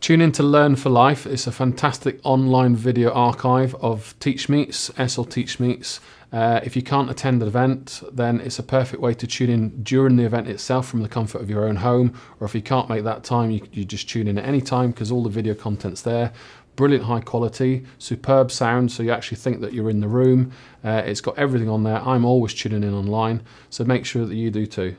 Tune in to Learn for Life. It's a fantastic online video archive of Teach Meets, ESOL Teach Meets. Uh, if you can't attend an event, then it's a perfect way to tune in during the event itself from the comfort of your own home. Or if you can't make that time, you, you just tune in at any time because all the video content's there. Brilliant high quality, superb sound, so you actually think that you're in the room. Uh, it's got everything on there. I'm always tuning in online, so make sure that you do too.